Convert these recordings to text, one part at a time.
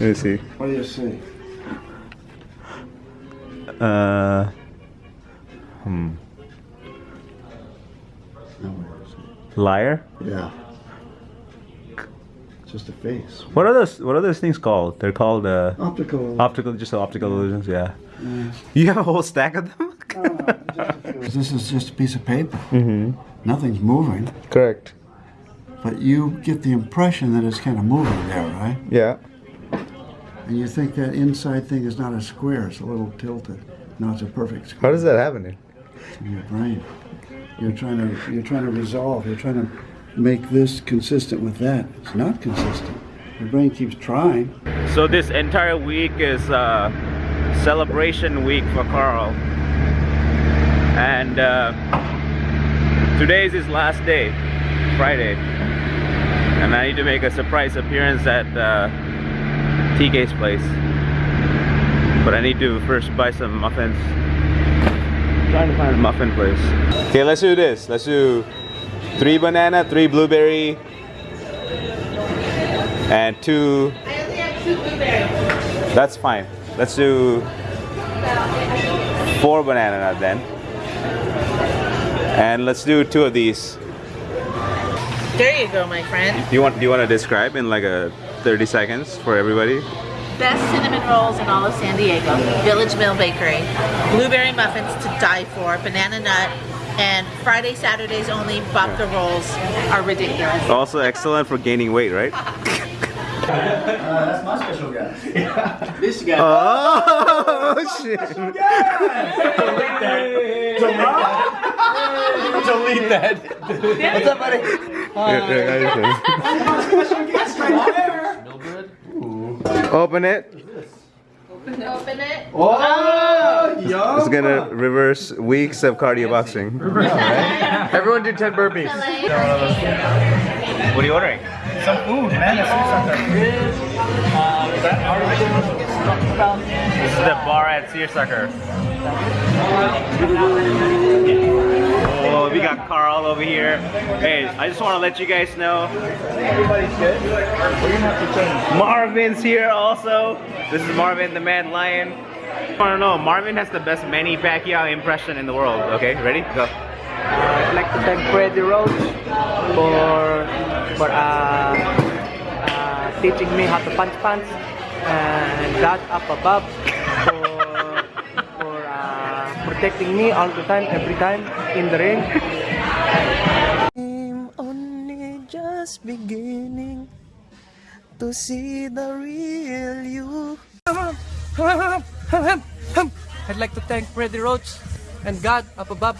Let me see. What do you see? Uh, hmm. Nowhere is it. Liar. Yeah. Just a face. What are those? What are those things called? They're called uh, Optical. optical, just optical illusions. Yeah. You have a whole stack of them. This is just a piece of paper. mm-hmm. Nothing's moving. Correct. But you get the impression that it's kind of moving there, right? Yeah. And you think that inside thing is not a square, it's a little tilted. No, it's a perfect square. How does that happen? in your brain. You're trying to you're trying to resolve, you're trying to make this consistent with that. It's not consistent. Your brain keeps trying. So this entire week is uh, celebration week for Carl, and uh, today is his last day, Friday, and I need to make a surprise appearance at uh, TK's place. But I need to first buy some muffins. I'm trying to find a muffin place. Okay, let's do this. Let's do three banana, three blueberry, and two I only have two blueberries. that's fine. Let's do four banana nut then. And let's do two of these. There you go, my friend. Do you want do you want to describe in like a 30 seconds for everybody? Best cinnamon rolls in all of San Diego. Village Mill Bakery. Blueberry muffins to die for. Banana nut. And Friday, Saturdays only, babka rolls are ridiculous. Also excellent for gaining weight, right? Uh, that's my special guy. Oh, this guy. Oh oh shit. Delete that. What's up, buddy? Open it. Open it. Oh, yo. It's gonna reverse weeks of cardio boxing. Everyone do 10 burpees. What are you ordering? Some food, man. Uh, this is the bar at Searsucker. Got Carl over here. Hey, I just want to let you guys know Everybody's good. We're gonna have to change. Marvin's here also. This is Marvin, the Mad Lion. I want to know, Marvin has the best Manny Pacquiao impression in the world. Okay, ready? Go. I'd like to thank Freddy Roach for for uh, uh, teaching me how to punch punch and God up above for for uh, protecting me all the time, every time in the ring. I'm only just beginning to see the real you. I'd like to thank Freddy Roach and God up above.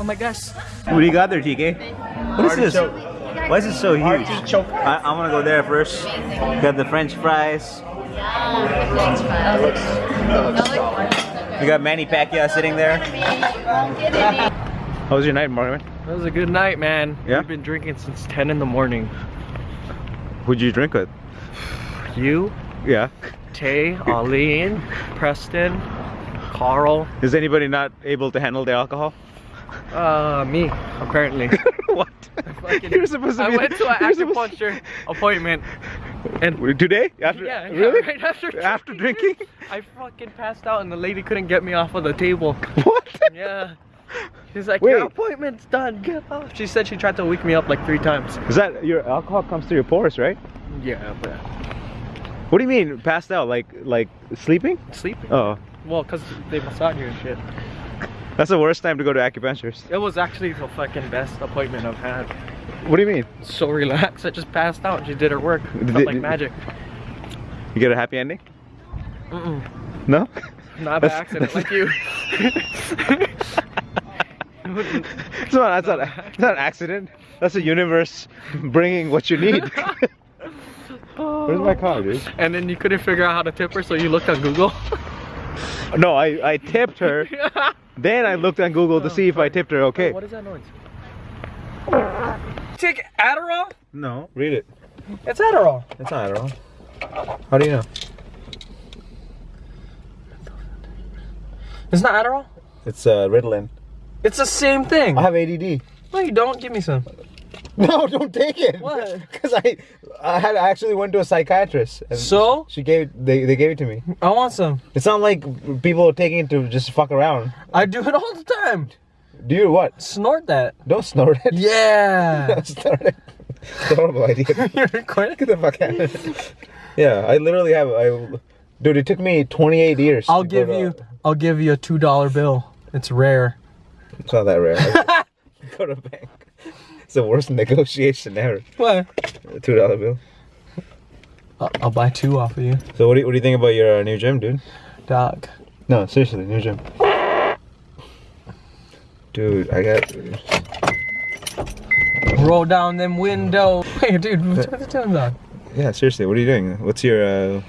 Oh my gosh. What do you got there, TK? What is this? Why is it so huge? I, I'm gonna go there first. Got the French fries. We got Manny Pacquiao sitting there. How was your night, Marvin? That was a good night, man. Yeah? We've been drinking since 10 in the morning. Who'd you drink with? You, Yeah. Tay, Arlene, Preston, Carl, Is anybody not able to handle the alcohol? uh, me, apparently. what? Fucking- You're supposed to I be. went to an acupuncture appointment and Today? After? yeah, yeah, really? right after After drinking? I fucking passed out and the lady couldn't get me off of the table. What? Yeah. She's like, Wait. your appointment's done, get off. She said she tried to wake me up like three times. Is that your alcohol comes through your pores, right? Yeah, but What do you mean passed out? Like like sleeping? sleeping. Oh, Well, cause they massage you and shit. that's the worst time to go to acupuncturist. It was actually the fucking best appointment I've had. What do you mean? So relaxed, I just passed out. She did her work. Did Felt like magic. You get a happy ending? Mm-mm. No? Not by accident, like you. It's not, that's, not, that's not an accident. That's the universe bringing what you need. Where's my car, dude? and then you couldn't figure out how to tip her, so you looked on Google. No, I, I tipped her. Then I looked on Google to see if I tipped her okay. What is that noise? Take Adderall? No. Read it. It's Adderall. It's not Adderall. How do you know? It's not Adderall? It's uh, Ritalin. It's the same thing. I have ADD. No, you don't. Give me some. No, don't take it. What? Because I, I had I actually went to a psychiatrist. and So? she gave they they gave it to me. I want some. It's not like people are taking it to just fuck around. I do it all the time. Do you what? Snort that. Don't snort it. Yeah. Don't snort it. It's a horrible idea. You're recording? Get the fuck out. of here. yeah, I literally have. I, dude, it took me 28 years. I'll to go give to- you. I'll give you a two dollar bill. It's rare. It's not that rare. go to bank. It's the worst negotiation ever. What? A two dollar bill. I'll, I'll buy two off of you, So what do you, what do you think about your uh, new gym, dude? Doc. No, seriously, new gym. Dude, I got. Roll down them windows. Hey, dude, turn the tunes on. Yeah, seriously, what are you doing? What's your uh,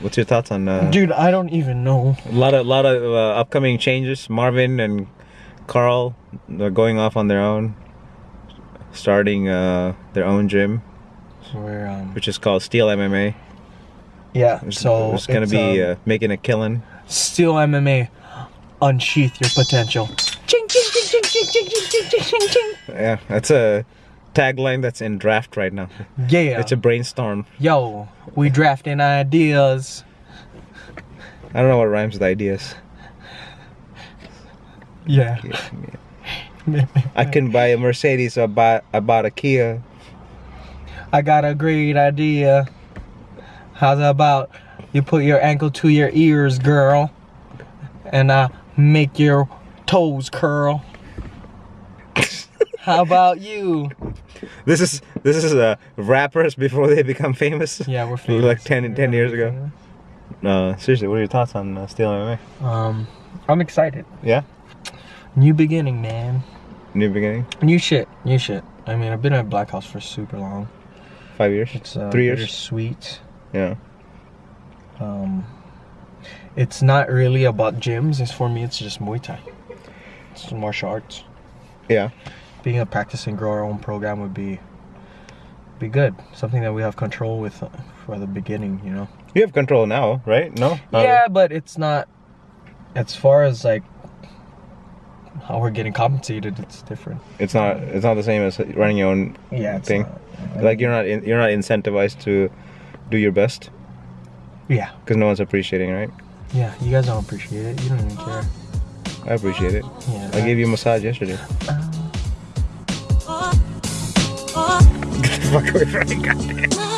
what's your thoughts on uh, Dude, I don't even know. a lot of lot of uh, upcoming changes? Marvin and Carl are going off on their own, starting uh, their own gym, um, which is called Steel MMA. Yeah, it's, so it's gonna it's, be um, uh, making a killing. Steel MMA, unsheath your potential. Yeah, that's a tagline that's in draft right now. Yeah, it's a brainstorm. Yo, we drafting ideas. I don't know what rhymes with ideas. Yeah. I can buy a Mercedes or buy I bought a Kia. I got a great idea. How's about you put your ankle to your ears, girl, and I make your toes curl? How about you? This is this is uh, rappers before they become famous. Yeah, we're Like famous. 10, 10 years ago. No, seriously, what are your thoughts on uh, Steel MMA? Um, I'm excited. Yeah, New beginning, man. new beginning, New shit. New shit. I mean, I've been at Black House for super long. five years, It's uh, three years. Sweet. Yeah, Um, it's not really about gyms. It's for me. It's just Muay Thai. It's martial arts. yeah. Being a practicing grow our own program would be be good. Something that we have control with uh, for the beginning. You know. You have control now, right? No. Not yeah, but it's not. As far as like how we're getting compensated, it's different. It's not. It's not the same as running your own Yeah, thing. not- Like you're not. In, you're not incentivized to do your best Yeah, because no one's appreciating, right? yeah. You guys don't appreciate it. You don't even care. I appreciate it. Yeah. I gave you a massage yesterday. Uh-huh. Get the fuck away from me, goddamn.